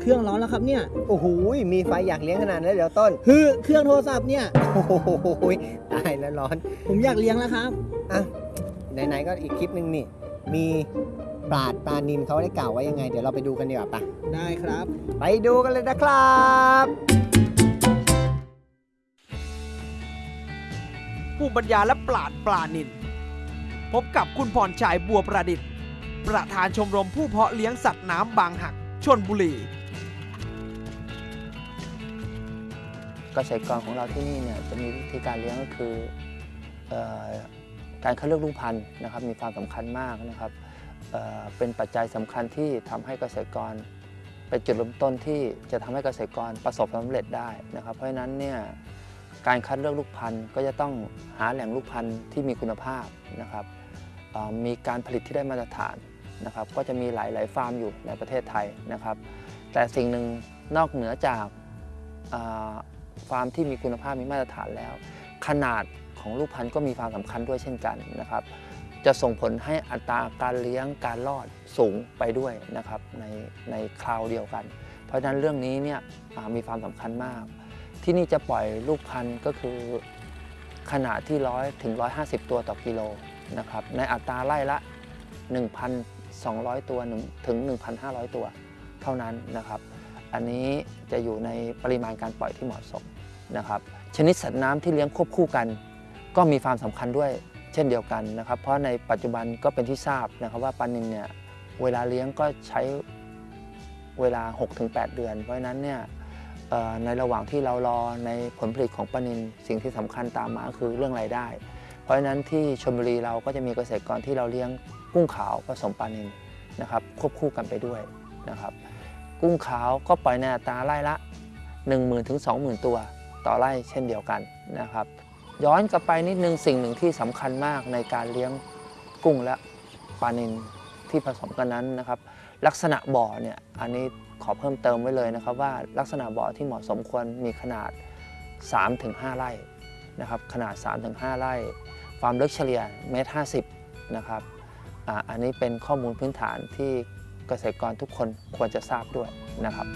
เครื่องร้อนแล้วครับเนี่ย โอ้โหมีไฟอยากเลี้ยงขนาดนั้นเลยเดี๋ยวต้นคือเครื่องโทรศัพท์เนี่ย โอ้โหตายแล้วร้อน ผมอยากเลี้ยงแล้วครับ อะ ไหนๆก็อีกคลิปหนึ่งนี่ มีปราดปลานินเขาได้กล่าวไว้ยังไง เดี๋ยวเราไปดูกันดีกว่าปะได้ครับ ไปดูกันเลยนะครับผู้บรรยายและปราดปลานิน พบกับคุณพรชัยบัวประดิษฐ์ ประธานชมรมผู้เพาะเลี้ยงสัตว์น้ำบางหักชนบุรีเกษตรกรของเราที่นี่เนี่ยจะมีวิธีการเลี้ยงก็คืออการคัดเลือกลูกพันธุ์นะครับมีความสำคัญมากนะครับเเป็นปัจจัยสำคัญที่ทำให้เกษตรกรเป็นจุดเริ่มต้นที่จะทำให้เกษตรกรประสบความสำเร็จได้นะครับ เพราะฉะนั้นเนี่ยการคัดเลือกลูกพันธุ์ก็จะต้องหาแหล่งลูกพันธุ์ที่มีคุณภาพนะครับมีการผลิตที่ได้มาตรฐาน นะครับก็จะมีหลาย ๆ ฟาร์มอยู่ในประเทศไทยนะครับ แต่สิ่งหนึ่งนอกเหนือจากาฟาร์มที่มีคุณภาพมีมาตรฐานแล้ว ขนาดของลูกพันธุ์ก็มีความสำคัญด้วยเช่นกันนะครับ จะส่งผลให้อัตราการเลี้ยงการรอดสูงไปด้วยนะครับในในคราวเดียวกัน เพราะฉะนั้นเรื่องนี้เนี่ยมีความสำคัญมาก ที่นี่จะปล่อยลูกพันธุ์ก็คือขนาดที่ร้อยถึง 150 ตัวต่อกิโลนะครับในอัตราไล่ละ 200 ตัวถึง 1,500 ตัวเท่านั้นนะครับ อันนี้จะอยู่ในปริมาณการปล่อยที่เหมาะสมนะครับ ชนิดสัตว์น้ำที่เลี้ยงควบคู่กัน ก็มีความสำคัญด้วยเช่นเดียวกันนะครับ เพราะในปัจจุบันก็เป็นที่ทราบนะครับว่าปลานิลเนี่ยเวลาเลี้ยงก็ใช้เวลา 6-8 เดือน เพราะฉะนั้นเนี่ยในระหว่างที่เรารอในผลผลิตของปลานิลสิ่งที่สำคัญตามมาคือเรื่องรายได้ เพราะฉะนั้นที่ชลบุรีเราก็จะมีเกษตรกรที่เราเลี้ยง กุ้งขาวผสมปลานิลนะครับควบคู่กันไปด้วยนะครับกุ้งขาวก็ปล่อยในอัตราไร่ละ 10,000ถึง20,000 ตัวต่อไร่เช่นเดียวกันนะครับย้อนกลับไปนิดนึงสิ่งหนึ่งที่สำคัญมากในการเลี้ยงกุ้งและปลานิลที่ผสมกันนั้นนะครับ ลักษณะบ่อเนี่ยอันนี้ขอเพิ่มเติมไว้เลยนะครับ ว่าลักษณะบ่อที่เหมาะสมควรมีขนาด 3-5 ไร่นะครับขนาด 3-5 ไร่ ความลึกเฉลี่ยเมตร50นะครับ อ่าอันนี้เป็นข้อมูลพื้นฐานที่เกษตรกรทุกคนควรจะทราบด้วยนะครับ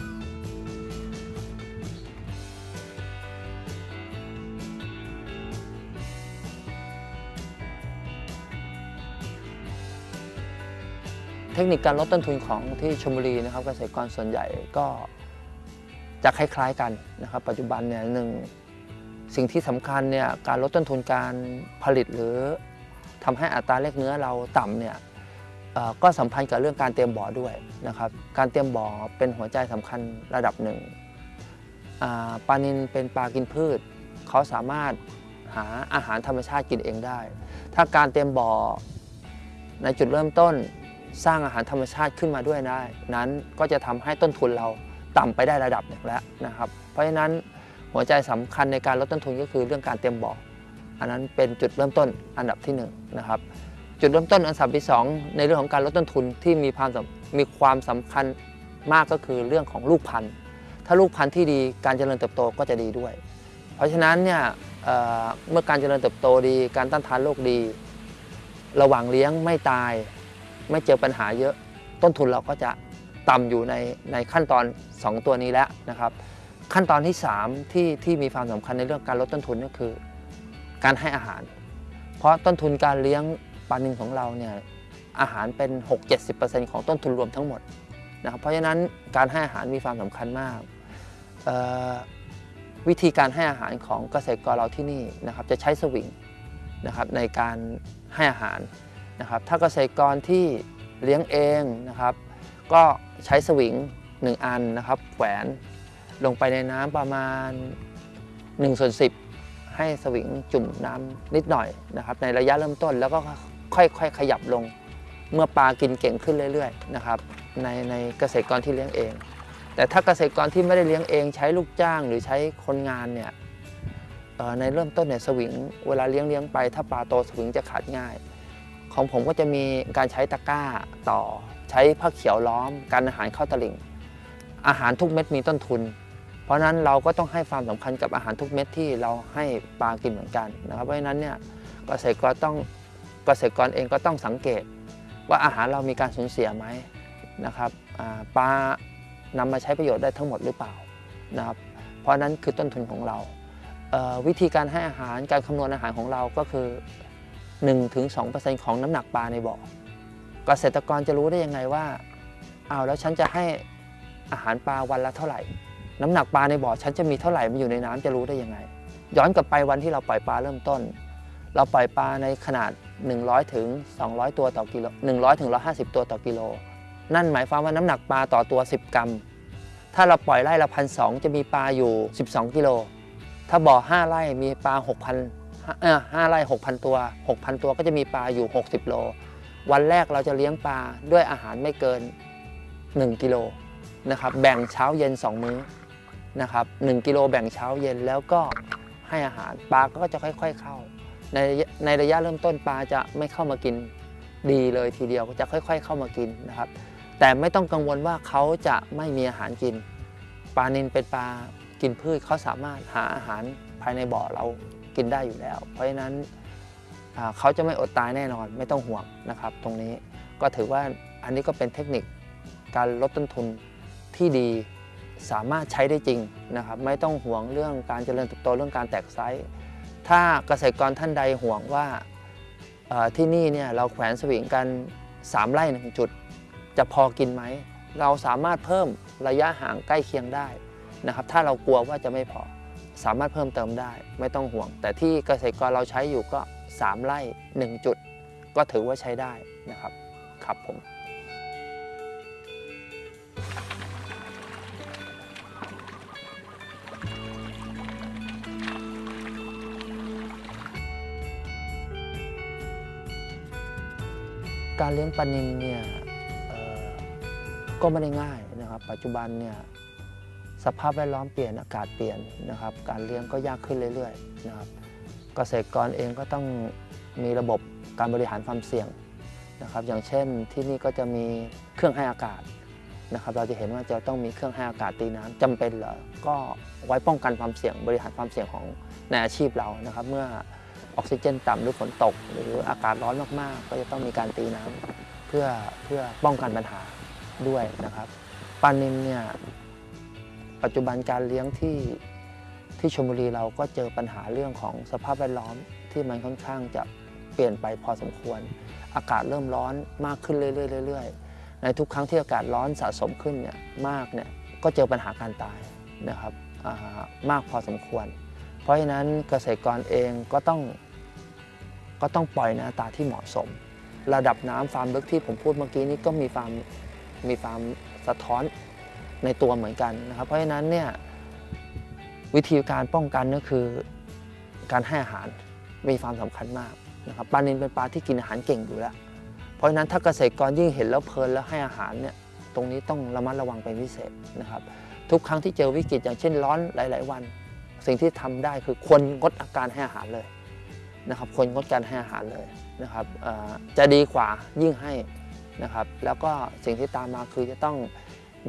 เทคนิคการลดต้นทุนของที่ชลบุรีนะครับเกษตรกรส่วนใหญ่ก็จะคล้ายๆกันนะครับ ปัจจุบันเนี่ยหนึ่งสิ่งที่สำคัญเนี่ยการลดต้นทุนการผลิตหรือ ทำให้อัตราแลกเนื้อเราต่ำเนี่ยก็สัมพันธ์กับเรื่องการเตรียมบ่อด้วยนะครับ การเตรียมบ่อเป็นหัวใจสำคัญระดับหนึ่งปลานินเป็นปลากินพืช เขาสามารถหาอาหารธรรมชาติกินเองได้ ถ้าการเตรียมบ่อในจุดเริ่มต้นสร้างอาหารธรรมชาติขึ้นมาด้วยได้นั้นก็จะทำให้ต้นทุนเราต่ำไปได้ระดับหนึ่งแล้วนะครับ เพราะฉะนั้นหัวใจสำคัญในการลดต้นทุนก็คือเรื่องการเตรียมบ่อ อันนั้นเป็นจุดเริ่มต้นอันดับที่หนึ่งนะครับจุดเริ่มต้นอันดับที่สองในเรื่องของการลดต้นทุนที่มีความสำมีความสำคัญมากก็คือเรื่องของลูกพันธุ์ ถ้าลูกพันธุ์ที่ดีการเจริญเติบโตก็จะดีด้วย เพราะฉะนั้นเนี่ยเเมื่อการเจริญเติบโตดีการต้านทานโรคดี ระหว่างเลี้ยงไม่ตาย ไม่เจอปัญหาเยอะต้นทุนเราก็จะต่ำอยู่ในในขั้นตอน 2 ตัวนี้แล้วนะครับ ขั้นตอนที่ 3 ที่ที่มีความสำคัญในเรื่องการลดต้นทุนก็คือ การให้อาหาร เพราะต้นทุนการเลี้ยงปลานิลของเราเนี่ยอาหารเป็น 6-70%ของต้นทุนรวมทั้งหมดนะครับเพราะฉะนั้นการให้อาหารมีความสำคัญมากวิธีการให้อาหารของเกษตรกรเราที่นี่นะครับจะใช้สวิงนะครับในการให้อาหารนะครับถ้าเกษตรกรที่เลี้ยงเองนะครับก็ใช้สวิง1 อันนะครับแขวนลงไปในน้ำประมาณ1ส่วน10 ให้สวิงจุ่มน้ำนิดหน่อยนะครับในระยะเริ่มต้นแล้วก็ค่อยๆ ขยับลง เมื่อปลากินเก่งขึ้นเรื่อยๆนะครับในในเกษตรกรที่เลี้ยงเอง แต่ถ้าเกษตรกรที่ไม่ได้เลี้ยงเอง ใช้ลูกจ้างหรือใช้คนงานเนี่ยในเริ่มต้นเนี่ยสวิงเวลาเลี้ยงเลี้ยงไป ถ้าปลาโตสวิงจะขาดง่าย ของผมก็จะมีการใช้ตะกร้าต่อ ใช้ผ้าเขียวล้อม การอาหารเข้าตลิ่ง อาหารทุกเม็ดมีต้นทุน เพราะฉะนั้นเราก็ต้องให้ความสำคัญกับอาหารทุกเม็ดที่เราให้ปลากินเหมือนกันนะครับเพราะฉะนั้นเนี่ยเกษตรกรต้องเกษตรกรเองก็ต้องสังเกต ว่าอาหารเรามีการสูญเสียไหมนะครับปลานำมาใช้ประโยชน์ได้ทั้งหมดหรือเปล่านะครับเพราะนั้นคือต้นทุนของเราเวิธีการให้อาหารการคำนวณอาหารของเราก็คือ 1-2%ของน้ำหนักปลาในบ่อเกษตรกรจะรู้ได้ยังไงว่าเอาแล้วฉันจะให้อาหารปลาวันละเท่าไหร่ น้ำหนักปลาในบ่อฉันจะมีเท่าไหร่มันอยู่ในน้ำจะรู้ได้ยังไง ย้อนกลับไปวันที่เราปล่อยปลาเริ่มต้น เราปล่อยปลาในขนาด 100ถึง200 ตัวต่อกิโล100ถึง150 ตัวต่อกิโล นั่นหมายความว่าน้ำหนักปลาต่อตัว 10 กรัม ถ้าเราปล่อยไร่ละพันสจะมีปลาอยู่ 12 กิโล ถ้าบ่อ 5 ไร่มีปลา 6,000เออ5ไร่6,000 ตัว 6,000 ตัวก็จะมีปลาอยู่ 60 โล วันแรกเราจะเลี้ยงปลาด้วยอาหารไม่เกิน 1 กิโลนะครับแบ่งเช้าเย็น 2 มื้อ นะครับ1กิโลแบ่งเช้าเย็นแล้วก็ให้อาหารปลาก็จะค่อย ๆเข้า ในในระยะเริ่มต้นปลาจะไม่เข้ามากินดีเลยทีเดียวจะค่อย ๆ เข้ามากินนะครับ แต่ไม่ต้องกังวลว่าเขาจะไม่มีอาหารกิน ปลานินเป็นปลากินพืชเขาสามารถหาอาหารภายในบ่อเรากินได้อยู่แล้ว เพราะฉะนั้นเขาจะไม่อดตายแน่นอนไม่ต้องห่วงนะครับ ตรงนี้ก็ถือว่าอันนี้ก็เป็นเทคนิคการลดต้นทุนที่ดี สามารถใช้ได้จริงนะครับไม่ต้องห่วงเรื่องการเจริญเติบโตเรื่องการแตกไซส์ถ้าเกษตรกรท่านใดห่วงว่าที่นี่เนี่ยเราแขวนสวิงกัน 3 ไร่หนึ่งจุด จะพอกินไหม เราสามารถเพิ่มระยะห่างใกล้เคียงได้นะครับถ้าเรากลัวว่าจะไม่พอสามารถเพิ่มเติมได้ไม่ต้องห่วง แต่ที่เกษตรกรเราใช้อยู่ก็ 3 ไร่ 1 จุด ก็ถือว่าใช้ได้นะครับครับผม การเลี้ยงปลานิลเนี่ยก็ไม่ได้ง่ายนะครับ ปัจจุบันเนี่ยสภาพแวดล้อมเปลี่ยนอากาศเปลี่ยนนะครับ การเลี้ยงก็ยากขึ้นเรื่อยๆนะครับเกษตรกรเองก็ต้องมีระบบการบริหารความเสี่ยงนะครับ อย่างเช่นที่นี่ก็จะมีเครื่องให้อากาศนะครับ เราจะเห็นว่าจะต้องมีเครื่องให้อากาศตีน้ำจำเป็นเหรอก็ไว้ป้องกันความเสี่ยงบริหารความเสี่ยงของในอาชีพเรานะครับ เมื่อ ออกซิเจนต่ำหรือฝนตก หรืออากาศร้อนมากๆ ก็จะต้องมีการตีน้ำเพื่อเพื่อป้องกันปัญหาด้วยนะครับปลานิลเนี่ยปัจจุบันการเลี้ยงที่ที่ชลบุรีเราก็เจอปัญหาเรื่องของสภาพแวดล้อมที่มันค่อนข้างจะเปลี่ยนไปพอสมควร อากาศเริ่มร้อนมากขึ้นเรื่อยๆเรื่อยๆในทุกครั้งที่อากาศร้อนสะสมขึ้นเนี่ยมากเนี่ยก็เจอปัญหาการตายนะครับอ่ามากพอสมควร เพราะฉะนั้นเกษตรกรเองก็ต้อง ก็ต้องปล่อยในอัตราที่เหมาะสม ระดับน้ำฟาร์มลึกที่ผมพูดเมื่อกี้นี้ก็มีความมีความสะท้อนในตัวเหมือนกันนะครับ เพราะฉะนั้นเนี่ยวิธีการป้องกันก็คือการให้อาหารมีความสำคัญมากนะครับปลานิลเป็นปลาที่กินอาหารเก่งอยู่แล้ว เพราะฉะนั้นถ้าเกษตรกรยิ่งเห็นแล้วเพลินแล้วให้อาหารเนี่ยตรงนี้ต้องระมัดระวังเป็นพิเศษนะครับ ทุกครั้งที่เจอวิกฤตอย่างเช่นร้อนหลาย ๆ วัน สิ่งที่ทำได้คือควรงดอาการให้อาหารเลย นะครับควรงดการให้อาหารเลยนะครับจะดีกว่ายิ่งให้นะครับแล้วก็สิ่งที่ตามมาคือจะต้อง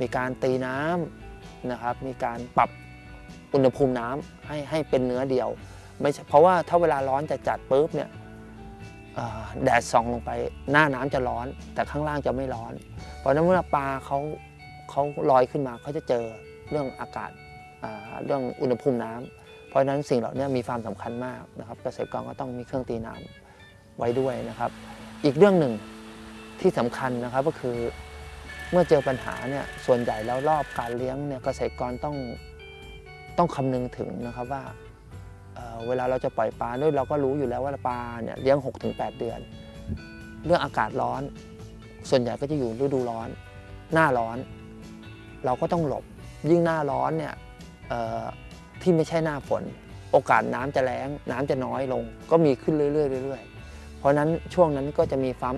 มีการตีน้ำนะครับมีการปรับอุณหภูมิน้ำให้ให้เป็นเนื้อเดียวไม่เพราะว่าถ้าเวลาร้อนจะจัดปุ๊บเนี่ยแดดส่องลงไปหน้าน้ำจะร้อน แต่ข้างล่างจะไม่ร้อน เพราะนั้นเมื่อปลาเขาเขาลอยขึ้นมาเขาจะเจอเรื่องอากาศเรื่องอุณหภูมิน้ำเพ ราะฉะนั้นสิ่งเหล่านี้มีความสำคัญมากนะครับเกษตรกรก็ต้องมีเครื่องตีน้ำไว้ด้วยนะครับ อีกเรื่องหนึ่งที่สำคัญนะครับก็คือเมื่อเจอปัญหาเนี่ยส่วนใหญ่แล้วรอบการเลี้ยงเนี่ยเกษตรกรต้องต้องคำนึงถึงนะครับว่าเเวลาเราจะปล่อยปลาด้วยเราก็รู้อยู่แล้วว่าปลาเนี่ยเลี้ยง 6-8 เดือน เรื่องอากาศร้อน ส่วนใหญ่ก็จะอยู่ฤดูร้อน หน้าร้อน เราก็ต้องหลบยิ่งหน้าร้อนเนี่ย ที่ไม่ใช่หน้าฝน โอกาสน้ำจะแล้ง น้ำจะน้อยลง ก็มีขึ้นเรื่อยๆเรื่อยๆ เพราะฉะนั้นช่วงนั้นก็จะมีความ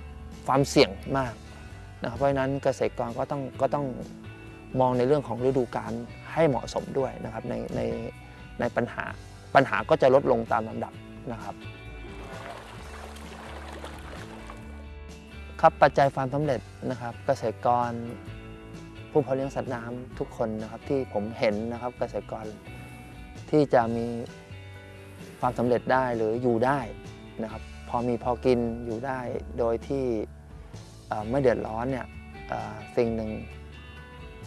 ความเสี่ยงมากนะครับเพราะฉะนั้นเกษตรกรก็ต้องก็ต้องมองในเรื่องของฤดูกาลให้เหมาะสมด้วยนะครับในในในปัญหาปัญหาก็จะลดลงตามลำดับนะครับครับปัจจัยความสำเร็จนะครับ เกษตรกร ผู้เพาะเลี้ยงสัตว์น้ำทุกคนนะครับที่ผมเห็นนะครับเกษตรกร ที่จะมีความสำเร็จได้หรืออยู่ได้นะครับพอมีพอกินอยู่ได้โดยที่ไม่เดือดร้อนเนี่ยสิ่งหนึ่ง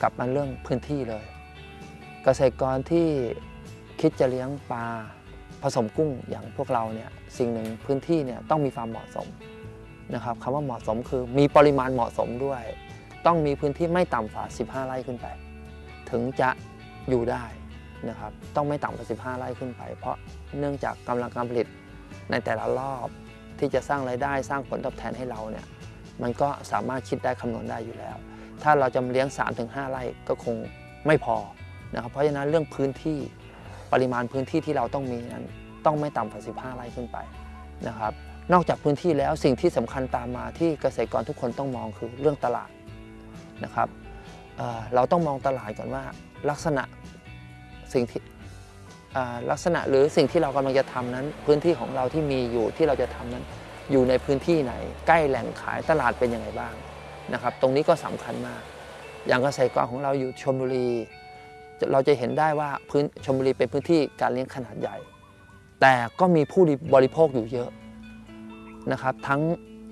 กลับมาเรื่องพื้นที่เลย เกษตรกรที่คิดจะเลี้ยงปลาผสมกุ้งอย่างพวกเราเนี่ยสิ่งหนึ่งพื้นที่เนี่ยต้องมีความเหมาะสมนะครับคำว่าเหมาะสมคือมีปริมาณเหมาะสมด้วย ต้องมีพื้นที่ไม่ต่ำกว่า 15 ไร่ขึ้นไป ถึงจะอยู่ได้ นะครับต้องไม่ต่ำกว่า 15 ไร่ขึ้นไป เพราะเนื่องจากกำลังการผลิตในแต่ละรอบที่จะสร้างรายได้สร้างผลตอบแทนให้เราเนี่ยมันก็สามารถคิดได้คำนวณได้อยู่แล้ว ถ้าเราจะเลี้ยง 3-5 ไร่ก็คงไม่พอนะครับเพราะฉะนั้นเรื่องพื้นที่ปริมาณพื้นที่ที่เราต้องมีนั้นต้องไม่ต่ำกว่า 15 ไร่ขึ้นไปนะครับนอกจากพื้นที่แล้วสิ่งที่สำคัญตามมาที่เกษตรกรทุกคนต้องมองคือเรื่องตลาดนะครับเเราต้องมองตลาดก่อนว่าลักษณะ สิ่งที่ลักษณะหรือสิ่งที่เรากำลังจะทำนั้น พื้นที่ของเราที่มีอยู่ที่เราจะทำนั้น อยู่ในพื้นที่ไหน ใกล้แหล่งขายตลาดเป็นยังไงบ้างนะครับ ตรงนี้ก็สำคัญมาก อย่างเกษตรกรของเราอยู่ชลบุรี เราจะเห็นได้ว่าพื้นชลบุรีเป็นพื้นที่การเลี้ยงขนาดใหญ่ แต่ก็มีผู้บริโภคอยู่เยอะนะครับ ทั้ง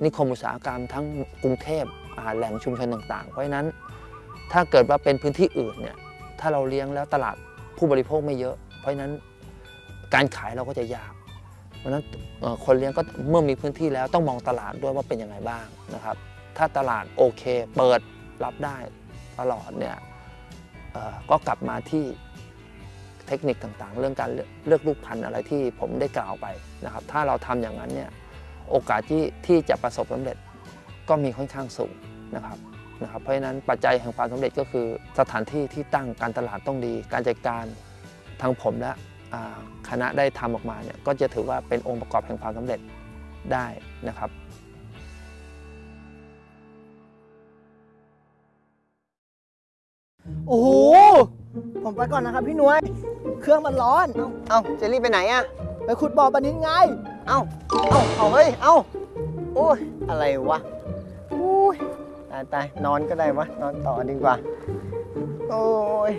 นิคมอุตสาหกรรมทั้งกรุงเทพแหล่งชุมชนต่างๆ เพราะฉะนั้นถ้าเกิดว่าเป็นพื้นที่อื่นเนี่ยถ้าเราเลี้ยงแล้วตลาด ผู้บริโภคไม่เยอะ เพราะฉะนั้นการขายเราก็จะยาก เพราะนั้นคนเลี้ยงก็เมื่อมีพื้นที่แล้วต้องมองตลาดด้วยว่าเป็นยังไงบ้างนะครับ ถ้าตลาดโอเค เปิดรับได้ตลอดเนี่ยก็กลับมาที่เทคนิคต่างๆ เรื่องการเลือกลูกพันธุ์อะไรที่ผมได้กล่าวไปนะครับ ถ้าเราทำอย่างนั้นเนี่ยโอกาสที่ที่จะประสบสำเร็จก็มีค่อนข้างสูงนะครับ นะครับเพราะฉะนั้นปัจจัยแห่งความสำเร็จก็คือ สถานที่ที่ตั้งการตลาดต้องดี การจัดการทางผมและอ่าคณะได้ทำออกมาเนี่ยก็จะถือว่าเป็นองค์ประกอบแห่งความสำเร็จได้นะครับโอ้โห ผมไปก่อนนะครับพี่หนวย เครื่องมันร้อน เอ้าเจลลี่ไปไหนอะไปขุดบ่อปลานินไง เอ้า เอ้าเอาเฮ้ย เอ้า โอ้ย อะไรวะอุ้ย ตายตายนอนก็ได้วะนอนต่อดีกว่า โอ้ย